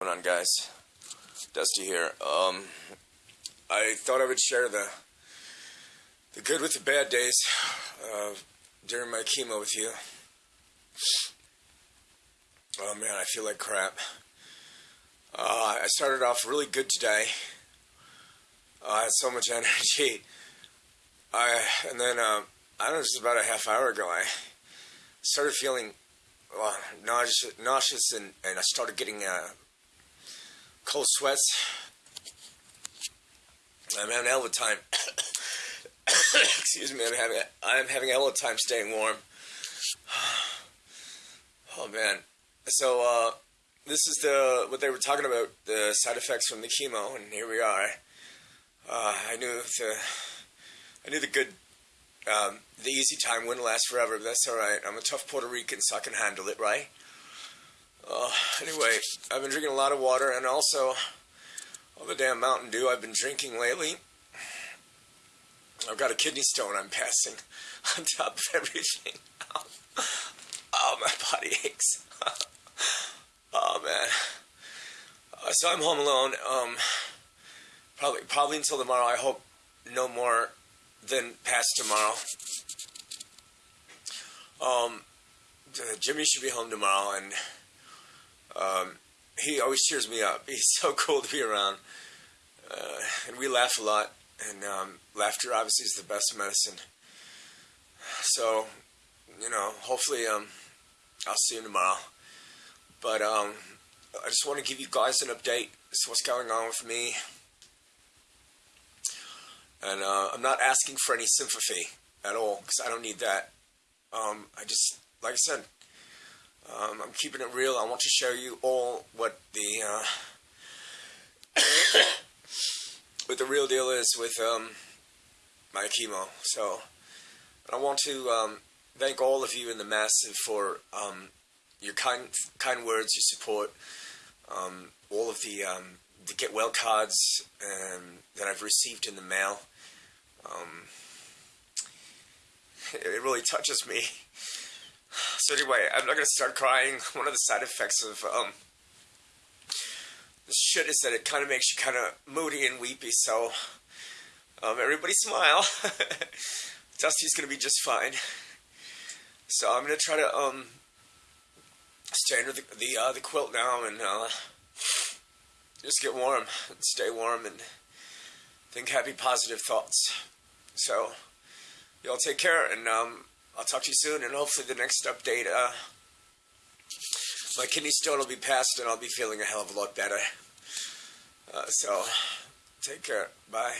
going on, guys? Dusty here. Um, I thought I would share the the good with the bad days uh, during my chemo with you. Oh man, I feel like crap. Uh, I started off really good today. Uh, I had so much energy. I and then uh, I don't know, just about a half hour ago, I started feeling well, nauseous, nauseous and, and I started getting uh, cold sweats. I'm having a hell of a time. Excuse me, I'm having I'm having a hell of a time staying warm. oh man. So uh, this is the what they were talking about the side effects from the chemo, and here we are. Uh, I knew the I knew the good um, the easy time wouldn't last forever, but that's all right. I'm a tough Puerto Rican, so I can handle it, right? Uh, anyway, I've been drinking a lot of water, and also all the damn Mountain Dew I've been drinking lately. I've got a kidney stone I'm passing on top of everything. oh, my body aches. oh man. Uh, so I'm home alone. Um, probably probably until tomorrow. I hope no more than past tomorrow. Um, Jimmy should be home tomorrow, and um, he always cheers me up. He's so cool to be around, uh, and we laugh a lot. And um, laughter obviously is the best medicine. So, you know, hopefully, um, I'll see you tomorrow. But um, I just want to give you guys an update. This is what's going on with me. And uh, I'm not asking for any sympathy at all because I don't need that. Um, I just, like I said, um, I'm keeping it real. I want to show you all what the uh, what the real deal is with um, my chemo. So I want to um, thank all of you in the massive for um, your kind kind words, your support, um, all of the um, the get well cards that I've received in the mail. It really touches me. So anyway, I'm not gonna start crying. One of the side effects of um, this shit is that it kind of makes you kind of moody and weepy. So um, everybody smile. Dusty's gonna be just fine. So I'm gonna try to um, stay under the the, uh, the quilt now and uh, just get warm and stay warm and think happy, positive thoughts. So, y'all take care, and um, I'll talk to you soon. And hopefully, the next update, uh, my kidney stone will be passed, and I'll be feeling a hell of a lot better. Uh, so, take care. Bye.